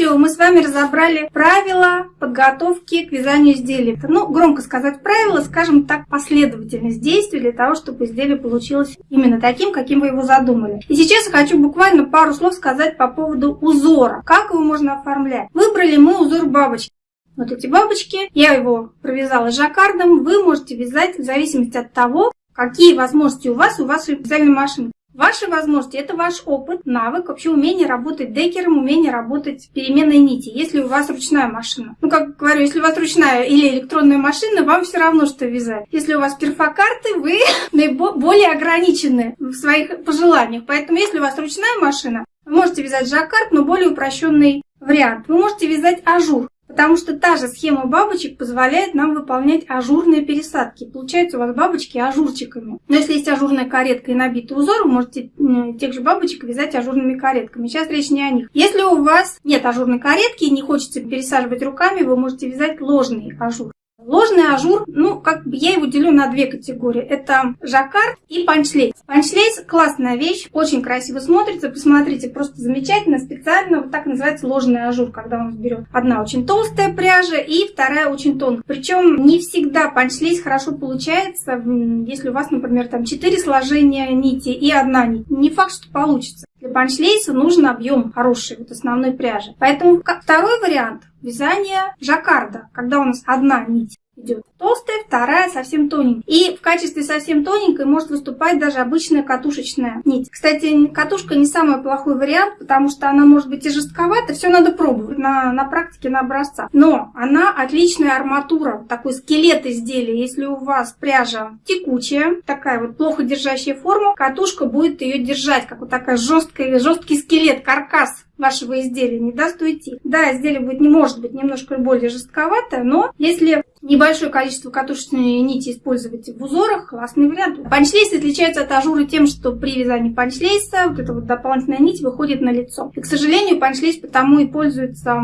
видео мы с вами разобрали правила подготовки к вязанию изделий. Ну, громко сказать правила, скажем так, последовательность действий для того, чтобы изделие получилось именно таким, каким вы его задумали. И сейчас я хочу буквально пару слов сказать по поводу узора. Как его можно оформлять? Выбрали мы узор бабочки. Вот эти бабочки, я его провязала жаккардом, вы можете вязать в зависимости от того, какие возможности у вас у вашей вязальной машины. Ваши возможности – это ваш опыт, навык, вообще умение работать декером, умение работать переменной нити, если у вас ручная машина. Ну, как говорю, если у вас ручная или электронная машина, вам все равно, что вязать. Если у вас перфокарты, вы более ограничены в своих пожеланиях. Поэтому, если у вас ручная машина, вы можете вязать жаккард, но более упрощенный вариант. Вы можете вязать ажур. Потому что та же схема бабочек позволяет нам выполнять ажурные пересадки. Получается у вас бабочки ажурчиками. Но если есть ажурная каретка и набитый узор, вы можете тех же бабочек вязать ажурными каретками. Сейчас речь не о них. Если у вас нет ажурной каретки и не хочется пересаживать руками, вы можете вязать ложный ажур. Ложный ажур, ну, как бы я его делю на две категории. Это жаккард и punch lace. Punch lace классная вещь, очень красиво смотрится. Посмотрите, просто замечательно, специально. Вот так называется ложный ажур, когда он берет. Одна очень толстая пряжа и вторая очень тонкая. Причем не всегда punch lace хорошо получается, если у вас, например, там 4 сложения нити и одна нить. Не факт, что получится. Для punch lace а нужен объем хороший, вот основной пряжи. Поэтому второй вариант вязания жаккарда, когда у нас одна нить идет толстая, вторая совсем тоненькая. И в качестве совсем тоненькой может выступать даже обычная катушечная нить. Кстати, катушка не самый плохой вариант, потому что она может быть и жестковата, все надо пробовать на, на практике, на образцах. Но она отличная арматура, такой скелет изделия. Если у вас пряжа текучая, такая вот плохо держащая форму, катушка будет ее держать, как вот такая жесткая, жесткий скелет, каркас вашего изделия не даст уйти. Да, изделие будет, не может быть немножко более жестковатое, но если небольшое количество катушечной нити использовать в узорах, классный вариант. Punch lace отличается от ажура тем, что при вязании punch lace а вот эта вот дополнительная нить выходит на лицо. И, к сожалению, punch lace потому и пользуется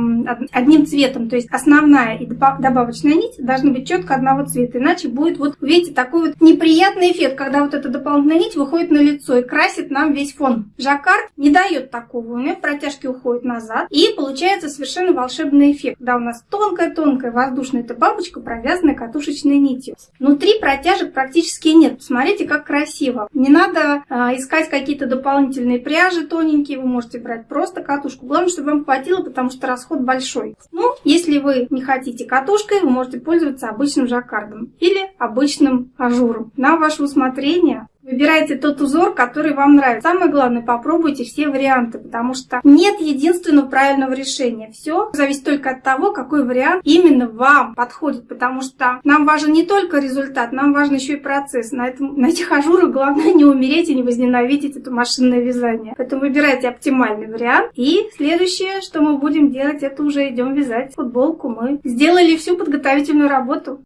одним цветом, то есть основная и добавочная нить должны быть четко одного цвета, иначе будет вот, видите, такой вот неприятный эффект, когда вот эта дополнительная нить выходит на лицо и красит нам весь фон. Жаккард не дает такого, у него протяжки практически уходит назад. И получается совершенно волшебный эффект, когда у нас тонкая-тонкая воздушная эта бабочка, провязанная катушечной нитью. Внутри протяжек практически нет. Посмотрите, как красиво. Не надо а, искать какие-то дополнительные пряжи тоненькие, вы можете брать просто катушку. Главное, чтобы вам хватило, потому что расход большой. Ну, если вы не хотите катушкой, вы можете пользоваться обычным жаккардом или обычным ажуром. На ваше усмотрение. Выбирайте тот узор, который вам нравится. Самое главное, попробуйте все варианты, потому что нет единственного правильного решения. Все зависит только от того, какой вариант именно вам подходит, потому что нам важен не только результат, нам важен еще и процесс. На, этом, на этих ажурах главное не умереть и не возненавидеть это машинное вязание. Поэтому выбирайте оптимальный вариант. И следующее, что мы будем делать, это уже идем вязать футболку. Мы сделали всю подготовительную работу.